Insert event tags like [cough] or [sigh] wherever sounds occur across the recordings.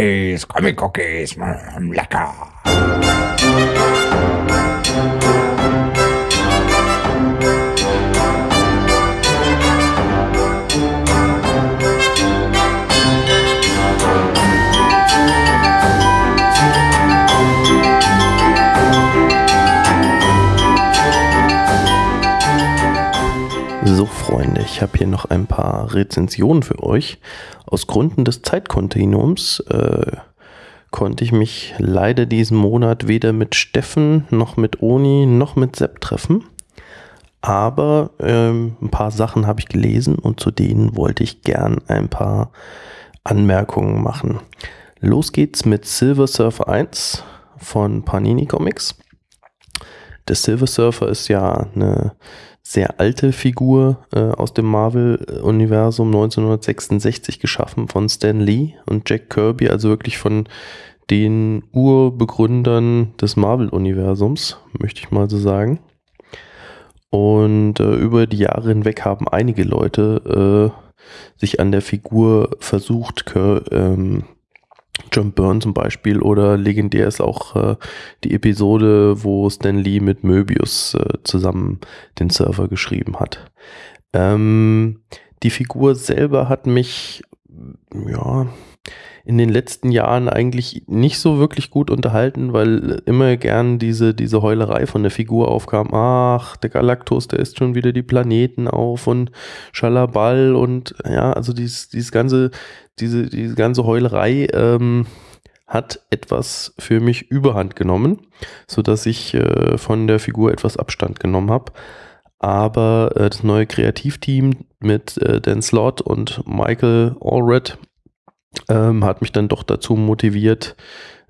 Cookies, Comic Cookies, lecker. So, Freunde, ich habe hier noch ein paar Rezensionen für euch. Aus Gründen des Zeitkontinuums äh, konnte ich mich leider diesen Monat weder mit Steffen noch mit Oni noch mit Sepp treffen. Aber ähm, ein paar Sachen habe ich gelesen und zu denen wollte ich gern ein paar Anmerkungen machen. Los geht's mit Silver Surfer 1 von Panini Comics. Der Silver Surfer ist ja eine sehr alte Figur äh, aus dem Marvel-Universum 1966 geschaffen von Stan Lee und Jack Kirby, also wirklich von den Urbegründern des Marvel-Universums, möchte ich mal so sagen. Und äh, über die Jahre hinweg haben einige Leute äh, sich an der Figur versucht, ähm, John Byrne zum Beispiel oder legendär ist auch äh, die Episode, wo Stan Lee mit Möbius äh, zusammen den Server geschrieben hat. Ähm, die Figur selber hat mich ja in den letzten Jahren eigentlich nicht so wirklich gut unterhalten, weil immer gern diese, diese Heulerei von der Figur aufkam. Ach, der Galactus, der isst schon wieder die Planeten auf und Schalaball und ja, also dieses, dieses ganze, diese, diese ganze Heulerei ähm, hat etwas für mich überhand genommen, so dass ich äh, von der Figur etwas Abstand genommen habe. Aber äh, das neue Kreativteam mit äh, Dan Slott und Michael Allred ähm, hat mich dann doch dazu motiviert,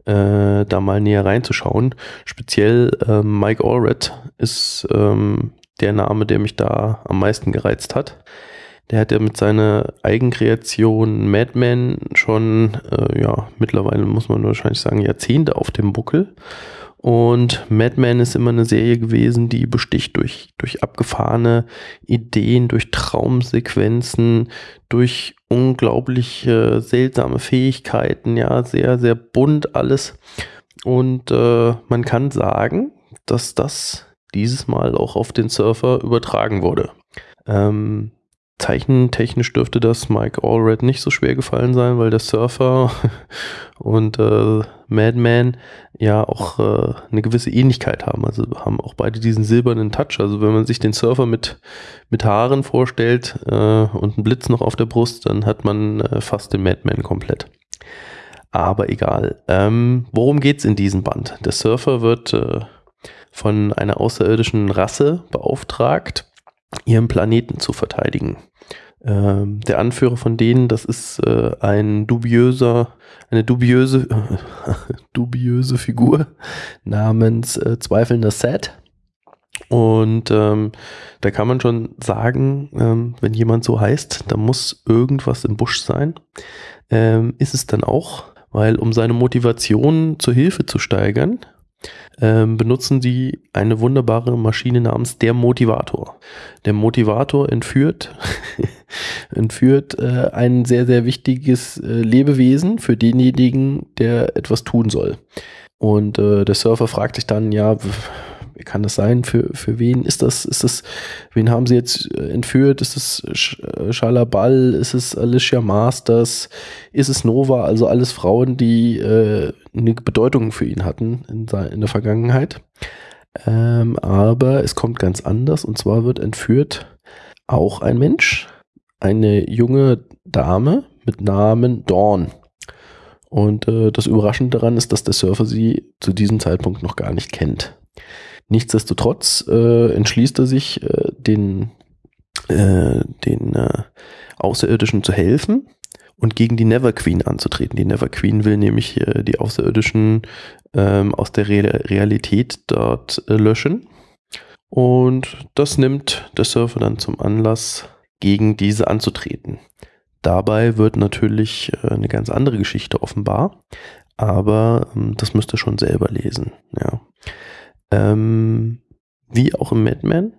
äh, da mal näher reinzuschauen. Speziell ähm, Mike Allred ist ähm, der Name, der mich da am meisten gereizt hat. Der hat ja mit seiner Eigenkreation Madman schon, äh, ja, mittlerweile muss man wahrscheinlich sagen, Jahrzehnte auf dem Buckel. Und Madman ist immer eine Serie gewesen, die besticht durch, durch abgefahrene Ideen, durch Traumsequenzen, durch unglaublich äh, seltsame Fähigkeiten, ja, sehr, sehr bunt alles. Und äh, man kann sagen, dass das dieses Mal auch auf den Surfer übertragen wurde. Ähm, Zeichentechnisch dürfte das Mike Allred nicht so schwer gefallen sein, weil der Surfer [laughs] und äh, Madman ja auch äh, eine gewisse Ähnlichkeit haben. Also haben auch beide diesen silbernen Touch. Also wenn man sich den Surfer mit, mit Haaren vorstellt äh, und einen Blitz noch auf der Brust, dann hat man äh, fast den Madman komplett. Aber egal. Ähm, worum geht's in diesem Band? Der Surfer wird äh, von einer außerirdischen Rasse beauftragt, ihren Planeten zu verteidigen. Ähm, der Anführer von denen, das ist äh, ein dubiöser, eine dubiöse, [laughs] dubiöse Figur namens äh, Zweifelnder Set. Und ähm, da kann man schon sagen, ähm, wenn jemand so heißt, da muss irgendwas im Busch sein. Ähm, ist es dann auch, weil um seine Motivation zur Hilfe zu steigern, ähm, benutzen sie eine wunderbare Maschine namens der Motivator. Der Motivator entführt, [laughs] entführt äh, ein sehr, sehr wichtiges äh, Lebewesen für denjenigen, der etwas tun soll. Und äh, der Surfer fragt sich dann, ja, kann das sein? Für, für wen ist das? Ist das, wen haben sie jetzt äh, entführt? Ist es äh, Schalabal? Ist es Alicia Masters? Ist es Nova? Also alles Frauen, die äh, eine Bedeutung für ihn hatten in, in der Vergangenheit. Ähm, aber es kommt ganz anders und zwar wird entführt auch ein Mensch, eine junge Dame mit Namen Dawn. Und äh, das Überraschende daran ist, dass der Surfer sie zu diesem Zeitpunkt noch gar nicht kennt. Nichtsdestotrotz äh, entschließt er sich, äh, den, äh, den äh, Außerirdischen zu helfen und gegen die Never Queen anzutreten. Die Never Queen will nämlich äh, die Außerirdischen ähm, aus der Re Realität dort äh, löschen. Und das nimmt der Surfer dann zum Anlass, gegen diese anzutreten. Dabei wird natürlich äh, eine ganz andere Geschichte offenbar, aber ähm, das müsst ihr schon selber lesen. Ja. Ähm, wie auch im Madman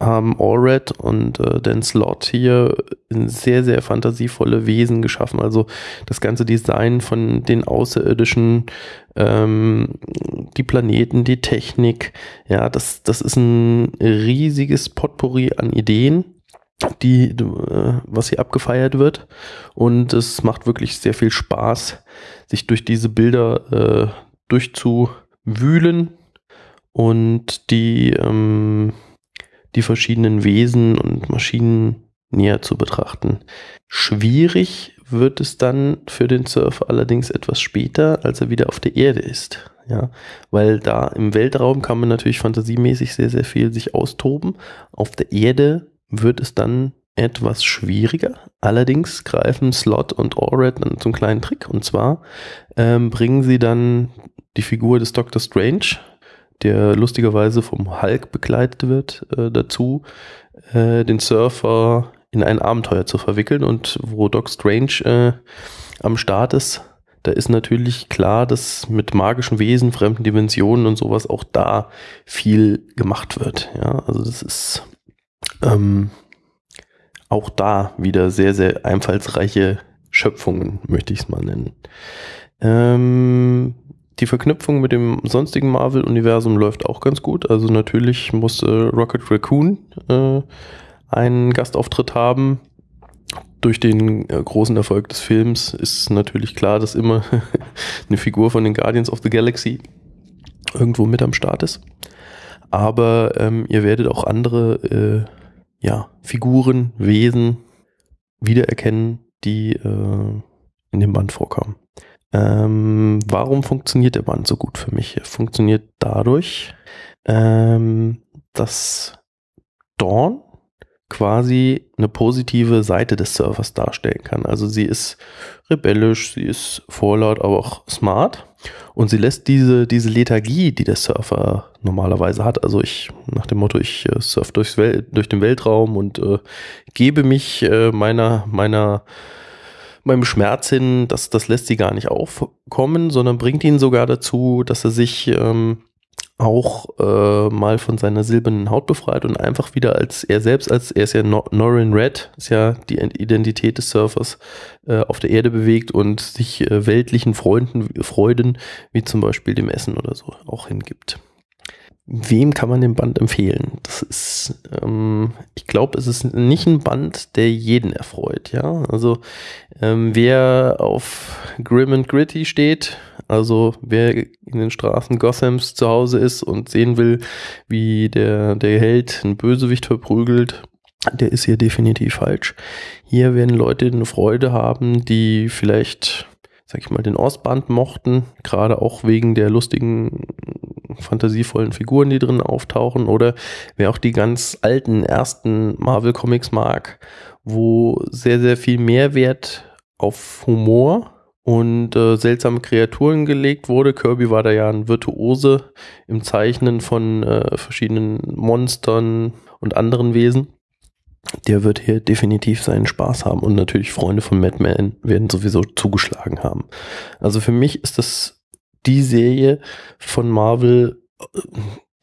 haben Allred und äh, Dan Slot hier sehr, sehr fantasievolle Wesen geschaffen. Also das ganze Design von den Außerirdischen, ähm, die Planeten, die Technik, ja, das, das ist ein riesiges Potpourri an Ideen, die, äh, was hier abgefeiert wird. Und es macht wirklich sehr viel Spaß, sich durch diese Bilder äh, durchzuwühlen und die ähm, die verschiedenen Wesen und Maschinen näher zu betrachten. Schwierig wird es dann für den Surfer allerdings etwas später, als er wieder auf der Erde ist. Ja, weil da im Weltraum kann man natürlich fantasiemäßig sehr, sehr viel sich austoben. Auf der Erde wird es dann etwas schwieriger. Allerdings greifen Slot und Allred dann zum kleinen Trick. Und zwar ähm, bringen sie dann die Figur des Dr. Strange der lustigerweise vom Hulk begleitet wird, äh, dazu, äh, den Surfer in ein Abenteuer zu verwickeln. Und wo Doc Strange äh, am Start ist, da ist natürlich klar, dass mit magischen Wesen, fremden Dimensionen und sowas auch da viel gemacht wird. Ja, also das ist ähm, auch da wieder sehr, sehr einfallsreiche Schöpfungen, möchte ich es mal nennen. Ähm, die Verknüpfung mit dem sonstigen Marvel-Universum läuft auch ganz gut. Also natürlich muss äh, Rocket Raccoon äh, einen Gastauftritt haben. Durch den äh, großen Erfolg des Films ist natürlich klar, dass immer [laughs] eine Figur von den Guardians of the Galaxy irgendwo mit am Start ist. Aber ähm, ihr werdet auch andere äh, ja, Figuren, Wesen wiedererkennen, die äh, in dem Band vorkommen. Ähm, warum funktioniert der Band so gut für mich? Er funktioniert dadurch, ähm, dass Dawn quasi eine positive Seite des Servers darstellen kann. Also sie ist rebellisch, sie ist vorlaut, aber auch smart. Und sie lässt diese, diese Lethargie, die der Surfer normalerweise hat, also ich, nach dem Motto, ich äh, surf durch den Weltraum und äh, gebe mich äh, meiner, meiner meinem Schmerz hin, das, das lässt sie gar nicht aufkommen, sondern bringt ihn sogar dazu, dass er sich ähm, auch äh, mal von seiner silbernen Haut befreit und einfach wieder als er selbst, als er ist ja Nor Norin Red, ist ja die Identität des Surfers, äh, auf der Erde bewegt und sich äh, weltlichen Freunden, Freuden, wie zum Beispiel dem Essen oder so, auch hingibt wem kann man den Band empfehlen? Das ist, ähm, ich glaube, es ist nicht ein Band, der jeden erfreut, ja. Also ähm, wer auf Grim and Gritty steht, also wer in den Straßen Gothams zu Hause ist und sehen will, wie der, der Held einen Bösewicht verprügelt, der ist hier definitiv falsch. Hier werden Leute eine Freude haben, die vielleicht, sag ich mal, den Ostband mochten, gerade auch wegen der lustigen fantasievollen Figuren, die drin auftauchen, oder wer auch die ganz alten ersten Marvel Comics mag, wo sehr, sehr viel Mehrwert auf Humor und äh, seltsame Kreaturen gelegt wurde. Kirby war da ja ein Virtuose im Zeichnen von äh, verschiedenen Monstern und anderen Wesen. Der wird hier definitiv seinen Spaß haben und natürlich Freunde von Madman werden sowieso zugeschlagen haben. Also für mich ist das die Serie von Marvel,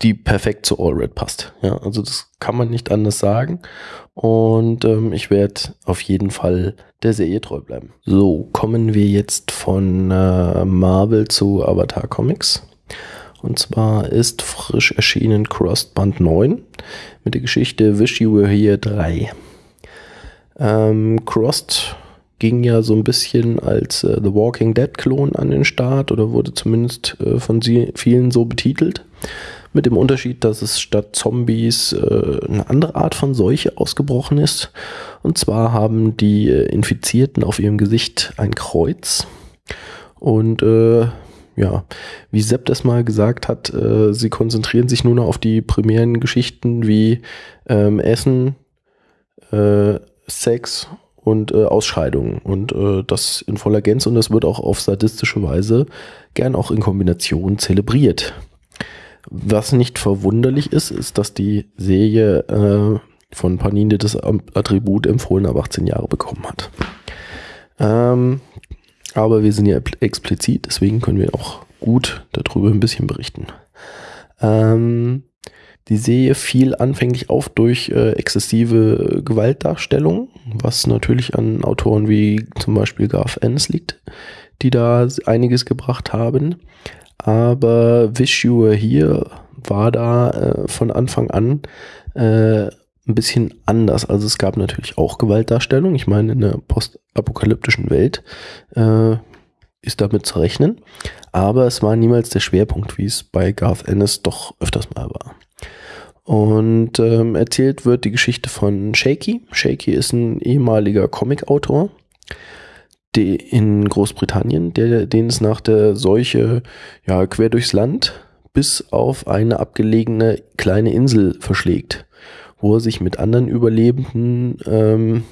die perfekt zu Allred passt. Ja, also das kann man nicht anders sagen. Und ähm, ich werde auf jeden Fall der Serie treu bleiben. So, kommen wir jetzt von äh, Marvel zu Avatar Comics. Und zwar ist frisch erschienen Crossed Band 9 mit der Geschichte Wish You Were Here 3. Ähm, Crossed ging ja so ein bisschen als äh, The Walking Dead-Klon an den Start oder wurde zumindest äh, von vielen so betitelt. Mit dem Unterschied, dass es statt Zombies äh, eine andere Art von Seuche ausgebrochen ist. Und zwar haben die äh, Infizierten auf ihrem Gesicht ein Kreuz. Und äh, ja, wie Sepp das mal gesagt hat, äh, sie konzentrieren sich nur noch auf die primären Geschichten wie ähm, Essen, Sex und äh, Ausscheidungen und äh, das in voller Gänze und das wird auch auf sadistische Weise gern auch in Kombination zelebriert. Was nicht verwunderlich ist, ist, dass die Serie äh, von Panini das Attribut empfohlen ab 18 Jahre bekommen hat. Ähm, aber wir sind ja explizit, deswegen können wir auch gut darüber ein bisschen berichten. Ähm, Die Serie fiel anfänglich auf durch äh, exzessive Gewaltdarstellung, was natürlich an Autoren wie zum Beispiel Garth Ennis liegt, die da einiges gebracht haben. Aber Wish Here war da äh, von Anfang an äh, ein bisschen anders. Also es gab natürlich auch Gewaltdarstellung. Ich meine, in der postapokalyptischen Welt äh, ist damit zu rechnen. Aber es war niemals der Schwerpunkt, wie es bei Garth Ennis doch öfters mal war. Und ähm, erzählt wird die Geschichte von Shaky. Shaky ist ein ehemaliger Comicautor in Großbritannien, der, den es nach der Seuche ja, quer durchs Land bis auf eine abgelegene kleine Insel verschlägt, wo er sich mit anderen Überlebenden ähm,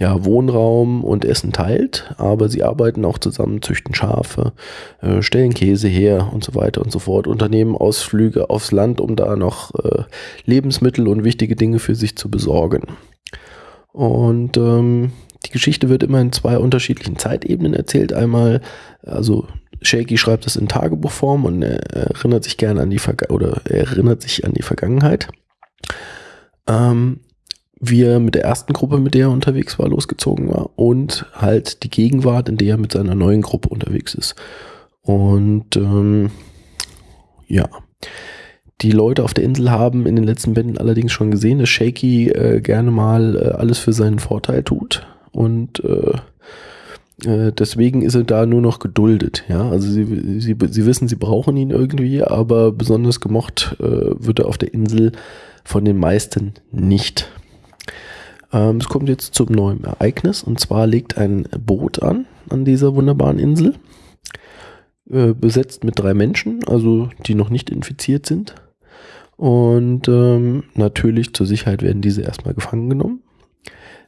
ja, Wohnraum und Essen teilt, aber sie arbeiten auch zusammen, züchten Schafe, äh, stellen Käse her und so weiter und so fort, unternehmen Ausflüge aufs Land, um da noch äh, Lebensmittel und wichtige Dinge für sich zu besorgen. Und ähm, die Geschichte wird immer in zwei unterschiedlichen Zeitebenen erzählt. Einmal, also Shaky schreibt das in Tagebuchform und er erinnert sich gerne an die Verga oder erinnert sich an die Vergangenheit. Ähm, wie er mit der ersten Gruppe, mit der er unterwegs war, losgezogen war und halt die Gegenwart, in der er mit seiner neuen Gruppe unterwegs ist. Und ähm, ja, die Leute auf der Insel haben in den letzten Bänden allerdings schon gesehen, dass Shaky äh, gerne mal äh, alles für seinen Vorteil tut und äh, äh deswegen ist er da nur noch geduldet. Ja, also sie, sie, sie wissen, sie brauchen ihn irgendwie, aber besonders gemocht äh, wird er auf der Insel von den meisten nicht. Ähm, es kommt jetzt zum neuen Ereignis und zwar legt ein Boot an an dieser wunderbaren Insel, äh, besetzt mit drei Menschen, also die noch nicht infiziert sind. Und ähm, natürlich zur Sicherheit werden diese erstmal gefangen genommen.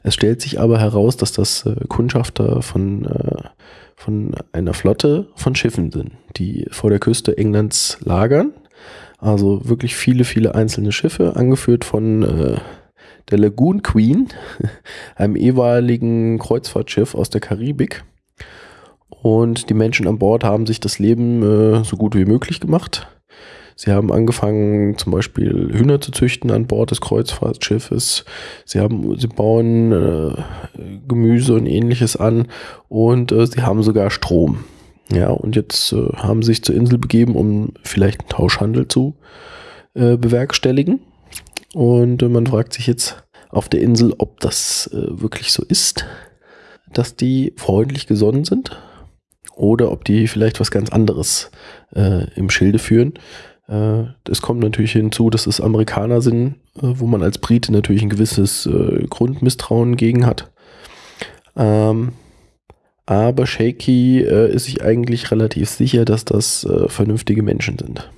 Es stellt sich aber heraus, dass das äh, Kundschafter von, äh, von einer Flotte von Schiffen sind, die vor der Küste Englands lagern. Also wirklich viele, viele einzelne Schiffe, angeführt von äh, der Lagoon Queen, [laughs] einem ehemaligen Kreuzfahrtschiff aus der Karibik. Und die Menschen an Bord haben sich das Leben äh, so gut wie möglich gemacht. Sie haben angefangen, zum Beispiel Hühner zu züchten an Bord des Kreuzfahrtschiffes. Sie haben, sie bauen äh, Gemüse und ähnliches an und äh, sie haben sogar Strom. Ja, und jetzt äh, haben sie sich zur Insel begeben, um vielleicht einen Tauschhandel zu äh, bewerkstelligen. Und äh, man fragt sich jetzt auf der Insel, ob das äh, wirklich so ist, dass die freundlich gesonnen sind oder ob die vielleicht was ganz anderes äh, im Schilde führen. Äh, es kommt natürlich hinzu, dass es Amerikaner sind, äh, wo man als Brite natürlich ein gewisses Grundmisstrauen gegen hat. Ähm, aber Shaky ist sich eigentlich relativ sicher, dass das vernünftige Menschen sind.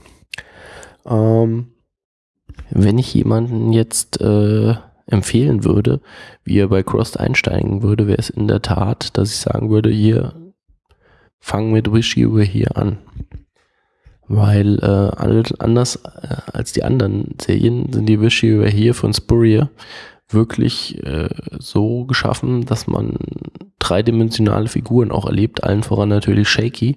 Wenn ich jemanden jetzt äh, empfehlen würde, wie er bei Crossed einsteigen würde, wäre es in der Tat, dass ich sagen würde, hier, fang mit Wish You Were Here an. Weil äh, anders äh, als die anderen Serien sind die Wish You Were Here von Spurrier wirklich äh, so geschaffen, dass man dreidimensionale Figuren auch erlebt, allen voran natürlich Shaky,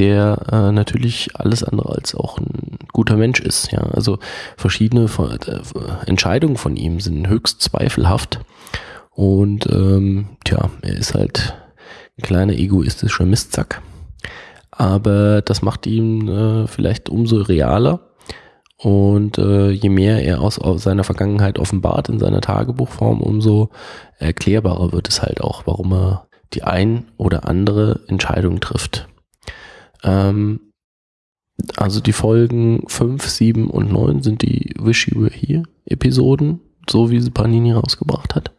der äh, natürlich alles andere als auch ein guter Mensch ist. Ja, also verschiedene äh, Entscheidungen von ihm sind höchst zweifelhaft und ähm, tja, er ist halt ein kleiner egoistischer Mistzack. Aber das macht ihn äh, vielleicht umso realer. Und äh, je mehr er aus, aus seiner Vergangenheit offenbart in seiner Tagebuchform, umso erklärbarer wird es halt auch, warum er die ein oder andere Entscheidung trifft. Ähm, also die Folgen 5, 7 und 9 sind die Wish You Were Here Episoden, so wie sie Panini rausgebracht hat.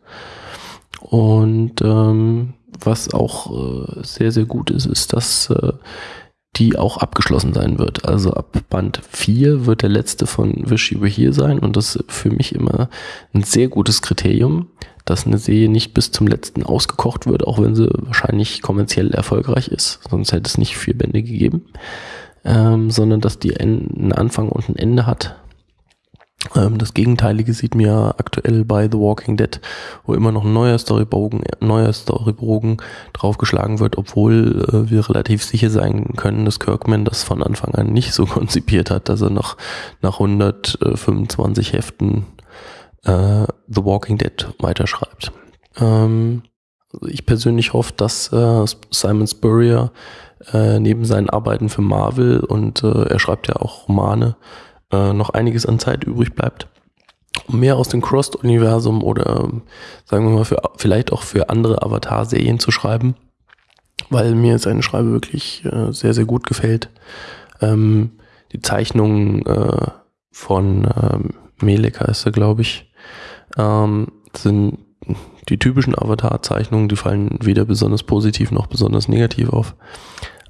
Und ähm, was auch äh, sehr, sehr gut ist, ist, dass äh, die auch abgeschlossen sein wird. Also ab Band 4 wird der letzte von Wish You Were Here sein und das ist für mich immer ein sehr gutes Kriterium, dass eine Serie nicht bis zum letzten ausgekocht wird, auch wenn sie wahrscheinlich kommerziell erfolgreich ist, sonst hätte es nicht vier Bände gegeben, ähm, sondern dass die einen Anfang und ein Ende hat. Ähm, das Gegenteilige sieht mir aktuell bei The Walking Dead, wo immer noch ein neuer Storybogen, neuer Storybogen draufgeschlagen wird, obwohl äh, wir relativ sicher sein können, dass Kirkman das von Anfang an nicht so [laughs] konzipiert hat, dass er noch nach 125 Heften äh, The Walking Dead weiterschreibt. Ähm, also ich persönlich hoffe, dass äh, Simon Spurrier äh, neben seinen Arbeiten für Marvel und äh, er schreibt ja auch Romane, äh, noch einiges an Zeit übrig bleibt, um mehr aus dem Crossed-Universum oder sagen wir mal für, vielleicht auch für andere Avatar-Serien zu schreiben, weil mir seine Schreibe wirklich äh, sehr, sehr gut gefällt. Ähm, die Zeichnungen äh, von ähm, Melek heißt er, glaube ich, ähm, sind die typischen Avatar-Zeichnungen, die fallen weder besonders positiv noch besonders negativ auf.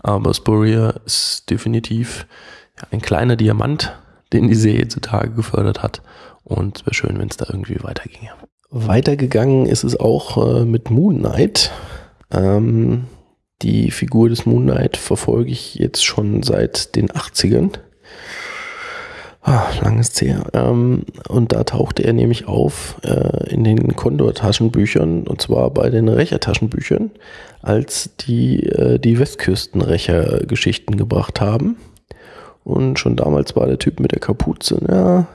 Aber Spurrier ist definitiv ein kleiner Diamant, den die Serie zutage gefördert hat. Und es wäre schön, wenn es da irgendwie weiterginge. Weitergegangen ist es auch äh, mit Moon Knight. Ähm, die Figur des Moon Knight verfolge ich jetzt schon seit den 80ern. Ah, langes her. Ähm, und da tauchte er nämlich auf äh, in den Condor-Taschenbüchern, und zwar bei den Rächer-Taschenbüchern, als die äh, die Westküstenrächer-Geschichten gebracht haben. Und schon damals war der Typ mit der Kapuze, ja,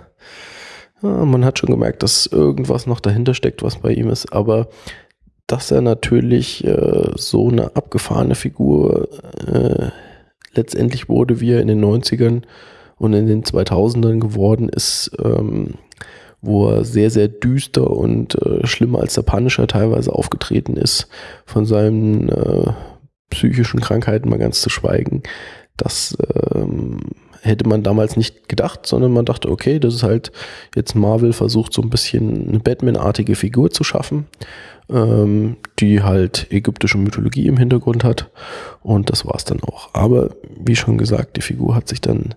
ja, man hat schon gemerkt, dass irgendwas noch dahinter steckt, was bei ihm ist, aber dass er natürlich äh, so eine abgefahrene Figur äh, letztendlich wurde, wie er in den 90ern und in den 2000ern geworden ist, ähm, wo er sehr, sehr düster und äh, schlimmer als der Punisher teilweise aufgetreten ist, von seinen äh, psychischen Krankheiten mal ganz zu schweigen. Das ähm, hätte man damals nicht gedacht, sondern man dachte, okay, das ist halt jetzt Marvel versucht so ein bisschen eine Batman-artige Figur zu schaffen, ähm, die halt ägyptische Mythologie im Hintergrund hat und das war es dann auch. Aber wie schon gesagt, die Figur hat sich dann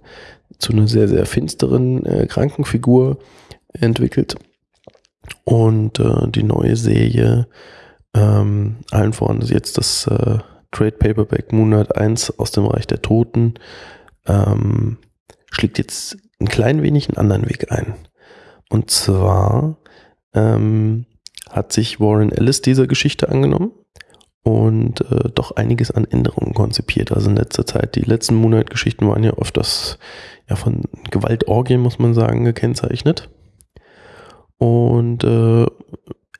zu einer sehr, sehr finsteren äh, Krankenfigur entwickelt. Und äh, die neue Serie, ähm, allen voran ist jetzt das äh, Trade Paperback Moonlight 1 aus dem Reich der Toten, ähm, schlägt jetzt ein klein wenig einen anderen Weg ein. Und zwar ähm, hat sich Warren Ellis dieser Geschichte angenommen und äh, doch einiges an Änderungen konzipiert. Also in letzter Zeit, die letzten Moonlight-Geschichten waren ja oft das ja, von Gewaltorgien, muss man sagen, gekennzeichnet. Und äh,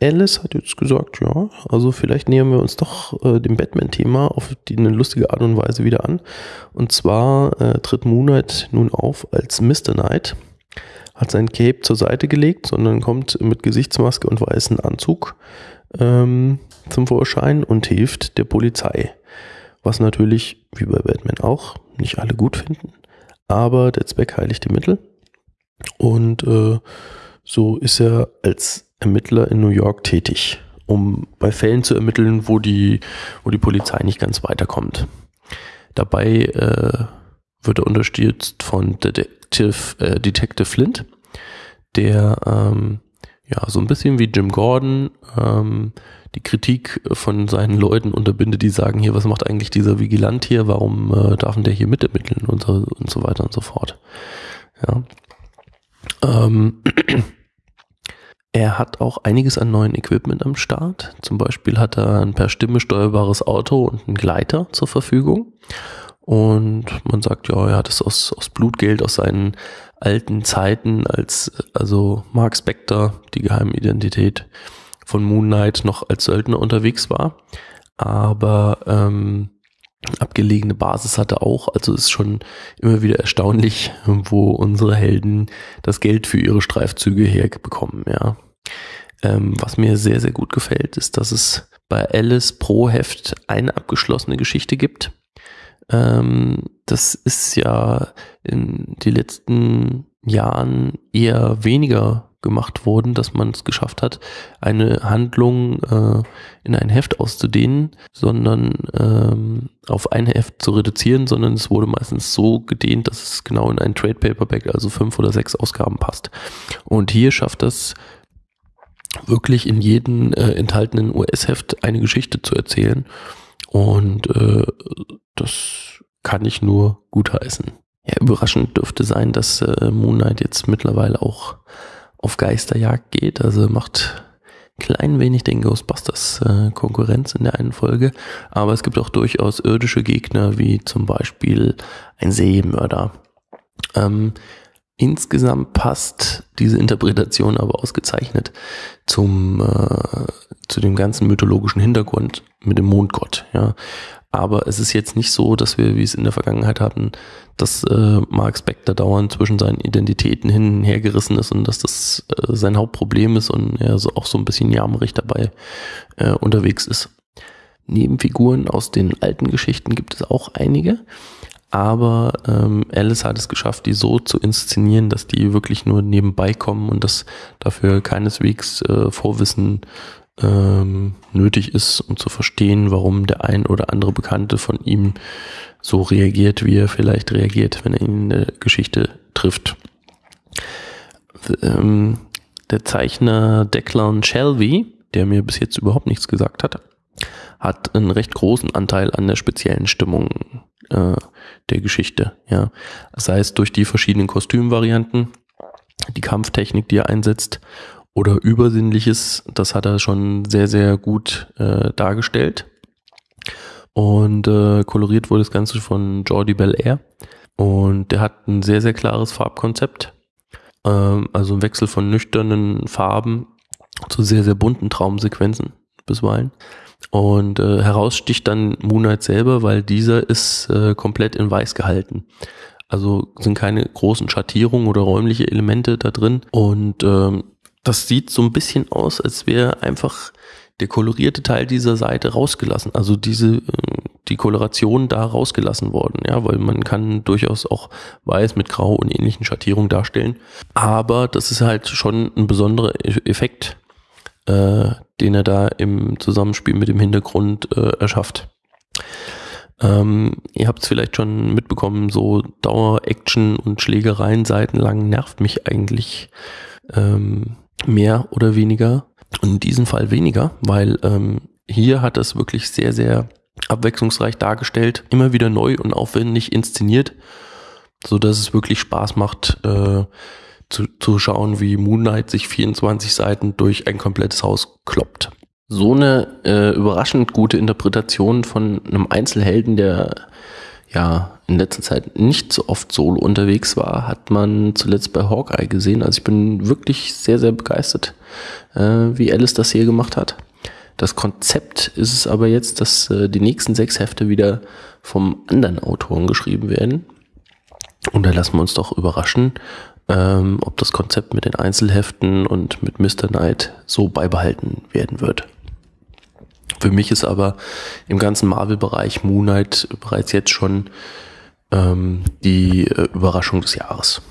Alice hat jetzt gesagt, ja, also vielleicht nähern wir uns doch äh, dem Batman-Thema auf die, eine lustige Art und Weise wieder an. Und zwar äh, tritt Moonlight nun auf als Mr. Knight, hat sein Cape zur Seite gelegt, sondern kommt mit Gesichtsmaske und weißen Anzug ähm, zum Vorschein und hilft der Polizei. Was natürlich, wie bei Batman auch, nicht alle gut finden aber der Zweck heiligt die Mittel. Und äh, so ist er als Ermittler in New York tätig, um bei Fällen zu ermitteln, wo die, wo die Polizei nicht ganz weiterkommt. Dabei äh, wird er unterstützt von Detective, äh, Detective Flint, der ähm, ja so ein bisschen wie Jim Gordon ähm, die Kritik von seinen Leuten unterbindet, die sagen hier, was macht eigentlich dieser Vigilant hier, warum äh, darf der hier mitermitteln und so, und so weiter und so fort. Ja. Ähm, [clears throat] er hat auch einiges an neuen Equipment am Start. Zum Beispiel hat er ein per Stimme steuerbares Auto und einen Gleiter zur Verfügung. Und man sagt, ja, er hat es aus, aus Blutgeld, aus seinen alten Zeiten als, also Mark Spector, die Geheimidentität, von Moon Knight noch als Söldner unterwegs war. Aber ähm, abgelegene Basis hatte auch. Also ist schon immer wieder erstaunlich, wo unsere Helden das Geld für ihre Streifzüge herbekommen, ja. Ähm, was mir sehr, sehr gut gefällt, ist, dass es bei Alice pro Heft eine abgeschlossene Geschichte gibt. Ähm, das ist ja in den letzten Jahren eher weniger gemacht worden, dass man es geschafft hat, eine Handlung äh, in ein Heft auszudehnen, sondern ähm, auf ein Heft zu reduzieren, sondern es wurde meistens so gedehnt, dass es genau in ein Trade Paperback, also fünf oder sechs Ausgaben passt. Und hier schafft es wirklich in jedem äh, enthaltenen US-Heft eine Geschichte zu erzählen. Und äh, das kann ich nur gutheißen. Ja, überraschend dürfte sein, dass äh, Moon Knight jetzt mittlerweile auch auf Geisterjagd geht. Also macht klein wenig den Ghostbusters äh, Konkurrenz in der einen Folge. Aber es gibt auch durchaus irdische Gegner, wie zum Beispiel ein Seemörder. Ähm, insgesamt passt diese Interpretation aber ausgezeichnet zum, äh, zu dem ganzen mythologischen Hintergrund mit dem Mondgott. Ja. Aber es ist jetzt nicht so, dass wir, wie es in der Vergangenheit hatten, dass äh, Mark Spector dauernd zwischen seinen Identitäten hin und her gerissen ist und dass das äh, sein Hauptproblem ist und er so auch so ein bisschen jammerig dabei äh, unterwegs ist. Nebenfiguren aus den alten Geschichten gibt es auch einige, aber ähm, Alice hat es geschafft, die so zu inszenieren, dass die wirklich nur nebenbei kommen und dass dafür keineswegs äh, Vorwissen ähm, nötig ist, um zu verstehen, warum der ein oder andere Bekannte von ihm so reagiert, wie er vielleicht reagiert, wenn er ihn in der Geschichte trifft. Ähm, der Zeichner Declan Shelby, der mir bis jetzt überhaupt nichts gesagt hat, hat einen recht großen Anteil an der speziellen Stimmung äh, der Geschichte. Ja, sei es durch die verschiedenen Kostümvarianten, die Kampftechnik, die er einsetzt oder Übersinnliches, das hat er schon sehr, sehr gut äh, dargestellt. Und äh, koloriert wurde das Ganze von Jordi Belair. Und der hat ein sehr, sehr klares Farbkonzept. Ähm, also ein Wechsel von nüchternen Farben zu sehr, sehr bunten Traumsequenzen bisweilen. Und äh, heraussticht dann Moonlight selber, weil dieser ist äh, komplett in weiß gehalten. Also sind keine großen Schattierungen oder räumliche Elemente da drin. Und ähm, das sieht so ein bisschen aus, als wäre einfach der kolorierte Teil dieser Seite rausgelassen. Also diese, äh, die Koloration da rausgelassen worden, ja, weil man kann durchaus auch weiß mit grau und ähnlichen Schattierungen darstellen. Aber das ist halt schon ein besonderer e-, Effekt, äh, den er da im Zusammenspiel mit dem Hintergrund äh, erschafft. Ähm, ihr habt es vielleicht schon mitbekommen, so Dauer-Action und Schlägereien seitenlang nervt mich eigentlich ähm, mehr oder weniger. Und in diesem Fall weniger, weil ähm, hier hat es wirklich sehr, sehr abwechslungsreich dargestellt, immer wieder neu und aufwendig inszeniert, so dass es wirklich Spaß macht äh, zu, zu schauen, wie Moon Knight sich 24 Seiten durch ein komplettes Haus kloppt. So eine äh, überraschend gute Interpretation von einem Einzelhelden, der ja in letzter Zeit nicht so oft solo unterwegs war, hat man zuletzt bei Hawkeye gesehen. Also ich bin wirklich sehr, sehr begeistert, äh, wie Alice das hier gemacht hat. Das Konzept ist es aber jetzt, dass äh, die nächsten sechs Hefte wieder vom anderen Autoren geschrieben werden. Und da lassen wir uns doch überraschen, ähm, ob das Konzept mit den Einzelheften und mit Mr. Knight so beibehalten werden wird. Für mich ist aber im ganzen Marvel-Bereich Moon Knight bereits jetzt schon ähm, die äh, Überraschung des Jahres.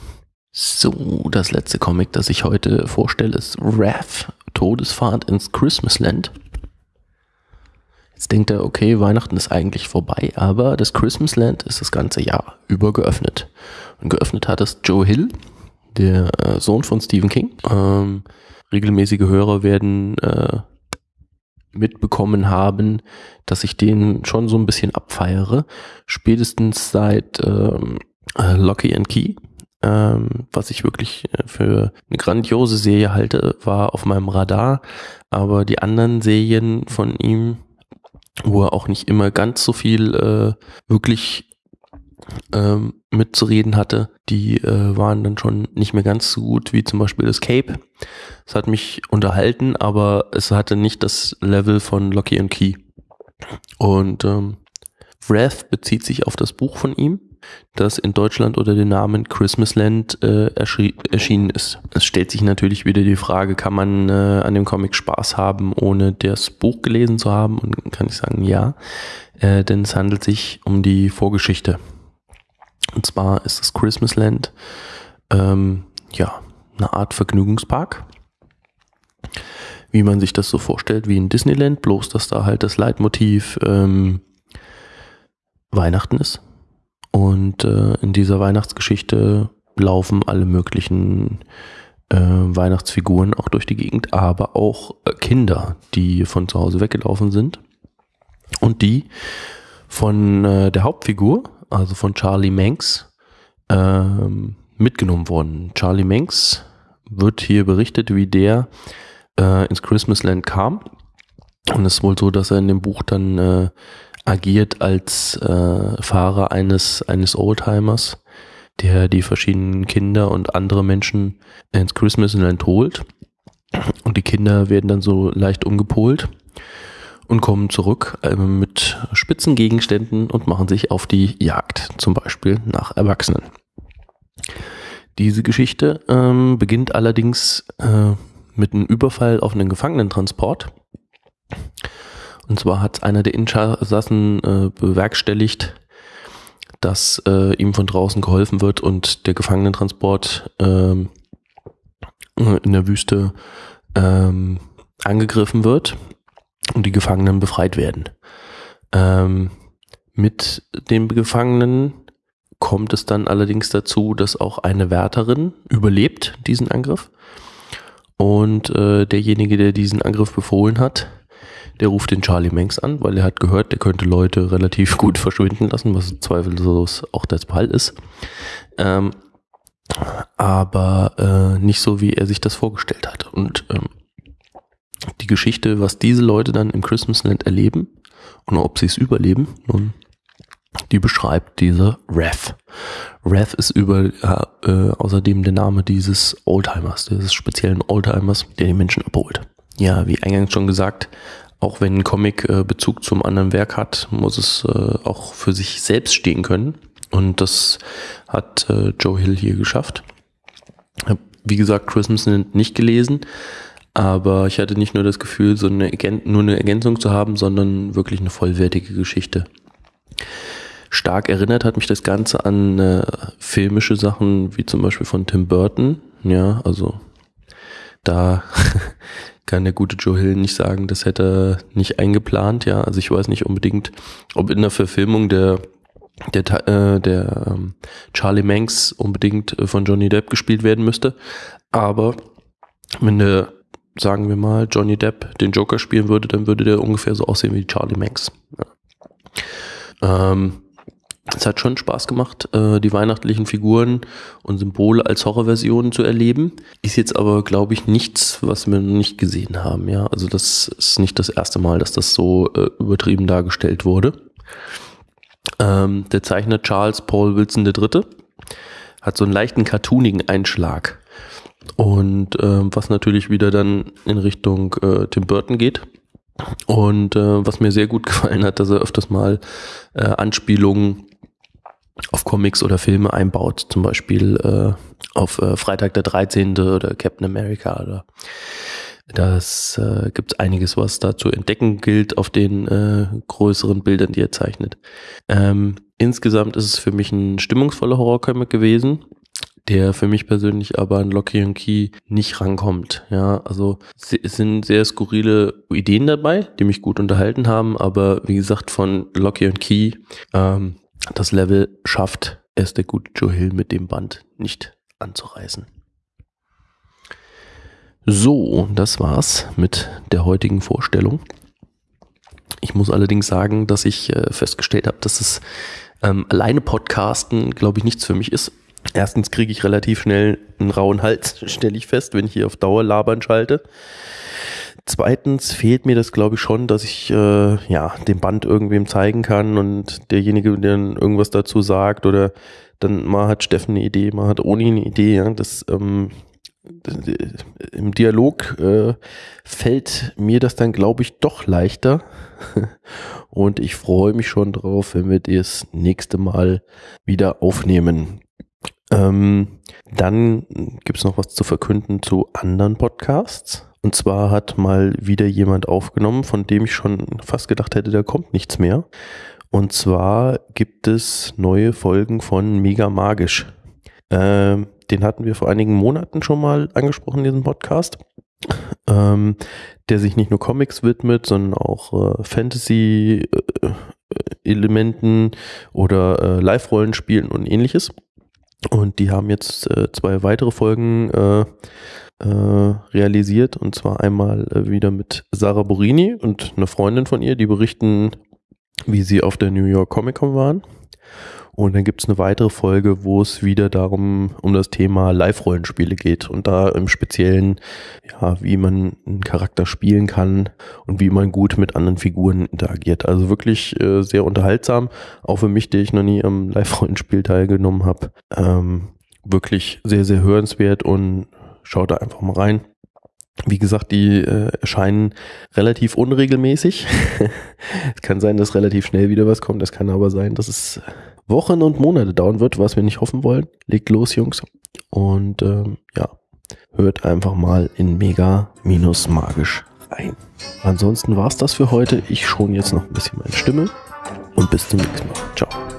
So, das letzte Comic, das ich heute vorstelle, ist Wrath, Todesfahrt ins Christmasland. Jetzt denkt er, okay, Weihnachten ist eigentlich vorbei, aber das Christmasland ist das ganze Jahr über geöffnet. Und geöffnet hat es Joe Hill, der äh, Sohn von Stephen King. Ähm, regelmäßige Hörer werden äh, mitbekommen haben, dass ich den schon so ein bisschen abfeiere. Spätestens seit ähm, äh, Locky and Key, ähm, was ich wirklich äh, für eine grandiose Serie halte, war auf meinem Radar. Aber die anderen Serien von ihm, wo er auch nicht immer ganz so viel äh, wirklich ähm, mitzureden hatte, die äh, waren dann schon nicht mehr ganz so gut wie zum Beispiel das Cape. Es hat mich unterhalten, aber es hatte nicht das Level von Locky and Key. Und ähm, Wrath bezieht sich auf das Buch von ihm, das in Deutschland unter dem Namen Christmasland äh, erschienen ist. Es stellt sich natürlich wieder die Frage, kann man äh, an dem Comic Spaß haben, ohne das Buch gelesen zu haben? Und kann ich sagen, ja, äh, denn es handelt sich um die Vorgeschichte und zwar ist das Christmasland ähm, ja eine Art Vergnügungspark, wie man sich das so vorstellt, wie in Disneyland, bloß dass da halt das Leitmotiv ähm, Weihnachten ist. Und äh, in dieser Weihnachtsgeschichte laufen alle möglichen äh, Weihnachtsfiguren auch durch die Gegend, aber auch äh, Kinder, die von zu Hause weggelaufen sind. Und die von äh, der Hauptfigur, also von Charlie Manx, ähm, mitgenommen worden. Charlie Manx wird hier berichtet, wie der äh, ins Christmasland kam. Und es ist wohl so, dass er in dem Buch dann äh, agiert als äh, Fahrer eines, eines Oldtimers, der die verschiedenen Kinder und andere Menschen ins Christmasland holt. Und die Kinder werden dann so leicht umgepolt und kommen zurück äh, mit Spitzengegenständen und machen sich auf die Jagd, zum Beispiel nach Erwachsenen. Diese Geschichte ähm, beginnt allerdings äh, mit einem Überfall auf einen Gefangenentransport. Und zwar hat einer der Insassen äh, bewerkstelligt, dass äh, ihm von draußen geholfen wird und der Gefangenentransport ähm, in der Wüste ähm, angegriffen wird und die Gefangenen befreit werden. Ähm, mit dem Gefangenen kommt es dann allerdings dazu, dass auch eine Wärterin überlebt diesen Angriff. Und äh, derjenige, der diesen Angriff befohlen hat, der ruft den Charlie Manx an, weil er hat gehört, der könnte Leute relativ gut verschwinden lassen, was zweifellos auch der Fall ist. Ähm, aber äh, nicht so, wie er sich das vorgestellt hat. Und ähm, die Geschichte, was diese Leute dann im Christmasland erleben und ob sie es überleben, nun, die beschreibt diese Rev. Rev ist über äh, außerdem der Name dieses Oldtimers, dieses speziellen Oldtimers, der die Menschen abholt. Ja, wie eingangs schon gesagt, auch wenn ein Comic äh, Bezug zum anderen Werk hat, muss es äh, auch für sich selbst stehen können. Und das hat äh, Joe Hill hier geschafft. Hab, wie gesagt, Christmas nicht gelesen, aber ich hatte nicht nur das Gefühl, so eine, nur eine Ergänzung zu haben, sondern wirklich eine vollwertige Geschichte. Stark erinnert hat mich das Ganze an äh, filmische Sachen, wie zum Beispiel von Tim Burton. Ja, also da [laughs] kann der gute Joe Hill nicht sagen, das hätte er nicht eingeplant. Ja, also ich weiß nicht unbedingt, ob in der Verfilmung der der, äh, der ähm, Charlie Manx unbedingt äh, von Johnny Depp gespielt werden müsste. Aber wenn der sagen wir mal, Johnny Depp den Joker spielen würde, dann würde der ungefähr so aussehen wie Charlie Manx. Ja. Ähm, es hat schon Spaß gemacht, äh, die weihnachtlichen Figuren und Symbole als Horrorversionen zu erleben. Ist jetzt aber, glaube ich, nichts, was wir noch nicht gesehen haben. Ja, also das ist nicht das erste Mal, dass das so äh, übertrieben dargestellt wurde. Ähm, der Zeichner Charles Paul Wilson III. hat so einen leichten cartoonigen Einschlag. Und ähm, was natürlich wieder dann in Richtung äh, Tim Burton geht. Und äh, was mir sehr gut [laughs] gefallen hat, dass er öfters mal äh, Anspielungen auf Comics oder Filme einbaut, zum Beispiel äh, auf äh, Freitag der 13. oder Captain America oder das äh, gibt einiges, was da zu entdecken gilt auf den äh, größeren Bildern, die er zeichnet. Ähm, insgesamt ist es für mich ein stimmungsvoller Horrorcomic gewesen der für mich persönlich aber an Locky und Key nicht rankommt. Ja, also es sind sehr skurrile Ideen dabei, die mich gut unterhalten haben, aber wie gesagt, von Locky und Key, ähm, das Level schafft es der gute Joe Hill mit dem Band nicht anzureißen. So, das war's mit der heutigen Vorstellung. Ich muss allerdings sagen, dass ich äh, festgestellt habe, dass es ähm, alleine Podcasten, glaube ich, nichts für mich ist. Erstens kriege ich relativ schnell einen rauen Hals, [laughs] stelle ich fest, wenn ich hier auf Dauer labern schalte. Zweitens fehlt mir das, glaube ich, schon, dass ich äh, ja dem Band irgendwem zeigen kann und derjenige, der dann irgendwas dazu sagt oder dann mal hat Steffen eine Idee, mal hat Oni eine Idee. Ja, das, ähm, im Dialog äh, fällt mir das dann, glaube ich, doch leichter. [laughs] und ich freue mich schon drauf, wenn wir das nächste Mal wieder aufnehmen. Ähm, dann gibt's noch was zu verkünden zu anderen Podcasts. Und zwar hat mal wieder jemand aufgenommen, von dem ich schon fast gedacht hätte, da kommt nichts mehr. Und zwar gibt es neue Folgen von Mega Magisch. Ähm, den hatten wir vor einigen Monaten schon mal angesprochen, diesen Podcast. Ähm, der sich nicht nur Comics widmet, sondern auch äh, Fantasy-Elementen äh, oder äh, Live-Rollenspielen und ähnliches. Und die haben jetzt äh, zwei weitere Folgen äh, äh, realisiert. Und zwar einmal äh, wieder mit Sarah Borini und einer Freundin von ihr, die berichten wie sie auf der New York Comic Con waren. Und dann gibt es eine weitere Folge, wo es wieder darum, um das Thema Live-Rollenspiele geht. Und da im Speziellen, ja, wie man einen Charakter spielen kann und wie man gut mit anderen Figuren interagiert. Also wirklich äh, sehr unterhaltsam. Auch für mich, der ich noch nie am Live-Rollenspiel teilgenommen habe. Ähm, wirklich sehr, sehr hörenswert und schaut da einfach mal rein. Wie gesagt, die äh, erscheinen relativ unregelmäßig. [laughs] es kann sein, dass relativ schnell wieder was kommt. Es kann aber sein, dass es Wochen und Monate dauern wird, was wir nicht hoffen wollen. Legt los, Jungs. Und ähm, ja, hört einfach mal in Mega minus magisch ein. Ansonsten war's das für heute. Ich schon jetzt noch ein bisschen meine Stimme und bis zum nächsten Mal. Ciao.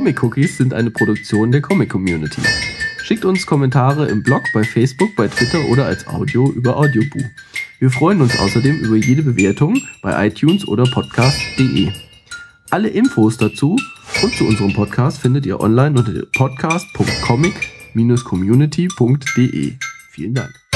Comic Cookies sind eine Produktion der Comic Community. Schickt uns Kommentare im Blog, bei Facebook, bei Twitter oder als Audio über Audioboo. Wir freuen uns außerdem über jede Bewertung bei iTunes oder podcast.de. Alle Infos dazu und zu unserem Podcast findet ihr online unter podcast.comic-community.de. Vielen Dank.